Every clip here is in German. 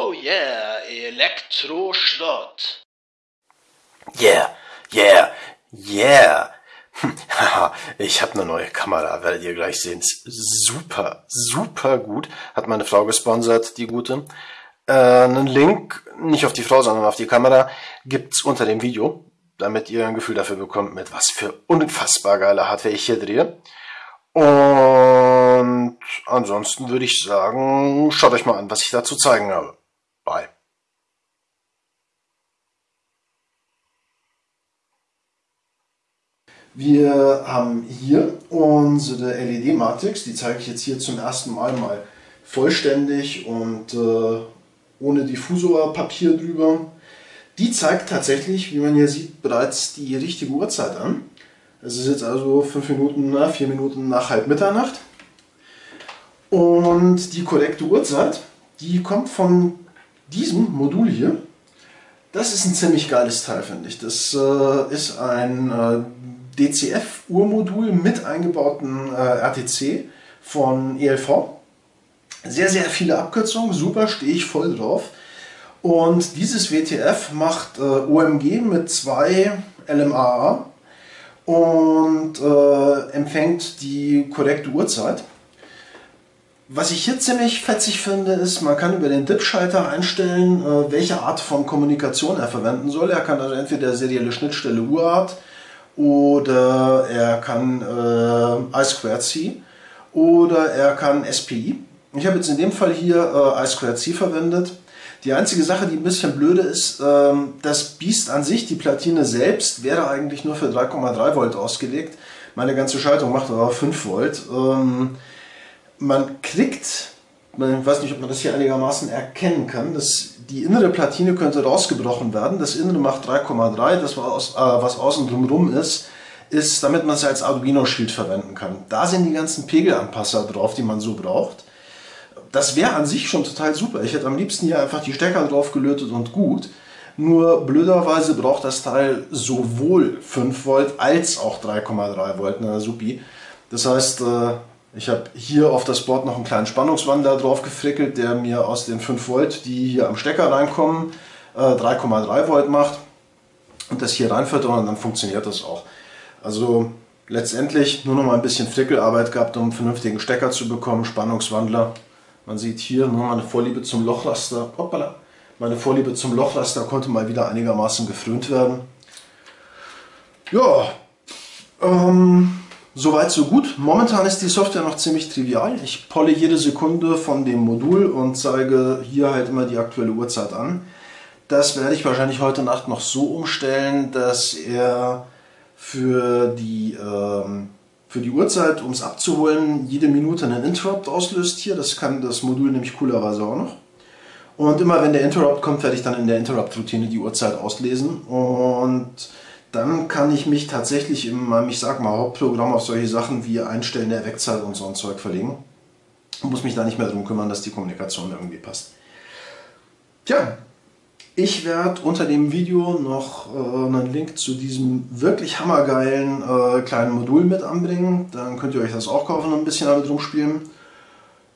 Oh yeah, Elektroschrott. Yeah, yeah, yeah. Haha, ich habe eine neue Kamera, werdet ihr gleich sehen. Super, super gut. Hat meine Frau gesponsert, die gute. Äh, einen Link, nicht auf die Frau, sondern auf die Kamera, gibt's unter dem Video, damit ihr ein Gefühl dafür bekommt, mit was für unfassbar geile Hardware ich hier drehe. Und ansonsten würde ich sagen, schaut euch mal an, was ich dazu zeigen habe. Bye. Wir haben hier unsere LED-Matrix, die zeige ich jetzt hier zum ersten Mal mal vollständig und äh, ohne Diffusorpapier drüber. Die zeigt tatsächlich, wie man hier sieht, bereits die richtige Uhrzeit an. Es ist jetzt also 5 Minuten, na, 4 Minuten nach halb Mitternacht. Und die korrekte Uhrzeit, die kommt von diesem Modul hier. Das ist ein ziemlich geiles Teil, finde ich. Das äh, ist ein äh, DCF-Uhrmodul mit eingebauten äh, RTC von ELV. Sehr, sehr viele Abkürzungen, super, stehe ich voll drauf. Und dieses WTF macht äh, OMG mit zwei LMAA und äh, empfängt die korrekte Uhrzeit. Was ich hier ziemlich fetzig finde, ist, man kann über den DIP-Schalter einstellen, äh, welche Art von Kommunikation er verwenden soll. Er kann also entweder serielle Schnittstelle Uhrart oder er kann äh, I2C oder er kann SPI. Ich habe jetzt in dem Fall hier äh, I2C verwendet. Die einzige Sache, die ein bisschen blöde ist, ähm, das Biest an sich, die Platine selbst, wäre eigentlich nur für 3,3 Volt ausgelegt. Meine ganze Schaltung macht aber 5 Volt. Ähm, man kriegt, ich weiß nicht, ob man das hier einigermaßen erkennen kann, dass die innere Platine könnte rausgebrochen werden. Das innere macht 3,3, das was, äh, was außen drumherum ist, ist, damit man es als Arduino-Schild verwenden kann. Da sind die ganzen Pegelanpasser drauf, die man so braucht das wäre an sich schon total super. Ich hätte am liebsten hier einfach die Stecker drauf gelötet und gut. Nur blöderweise braucht das Teil sowohl 5 Volt als auch 3,3 Volt. Na supi. Das heißt, äh, ich habe hier auf das Board noch einen kleinen Spannungswandler drauf gefrickelt, der mir aus den 5 Volt, die hier am Stecker reinkommen, 3,3 äh, Volt macht und das hier reinführt und dann funktioniert das auch. Also letztendlich nur noch mal ein bisschen Frickelarbeit gehabt, um einen vernünftigen Stecker zu bekommen, Spannungswandler man sieht hier nur meine Vorliebe zum Lochlaster. Hoppala, meine Vorliebe zum Lochlaster konnte mal wieder einigermaßen gefrönt werden. Ja, ähm, soweit so gut. Momentan ist die Software noch ziemlich trivial. Ich polle jede Sekunde von dem Modul und zeige hier halt immer die aktuelle Uhrzeit an. Das werde ich wahrscheinlich heute Nacht noch so umstellen, dass er für die ähm, für die Uhrzeit, um es abzuholen, jede Minute einen Interrupt auslöst hier. Das kann das Modul nämlich coolerweise auch noch. Und immer wenn der Interrupt kommt, werde ich dann in der Interrupt-Routine die Uhrzeit auslesen. Und dann kann ich mich tatsächlich in meinem, ich sag mal, Hauptprogramm auf solche Sachen wie Einstellen der Wegzeit und so ein Zeug verlegen. Und muss mich da nicht mehr darum kümmern, dass die Kommunikation irgendwie passt. Tja, ich werde unter dem Video noch äh, einen Link zu diesem wirklich hammergeilen äh, kleinen Modul mit anbringen. Dann könnt ihr euch das auch kaufen und ein bisschen damit rumspielen.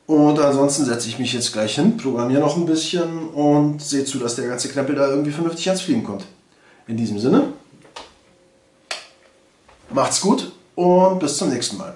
Und ansonsten setze ich mich jetzt gleich hin, programmiere noch ein bisschen und sehe zu, dass der ganze Knäppel da irgendwie vernünftig ans Fliegen kommt. In diesem Sinne, macht's gut und bis zum nächsten Mal.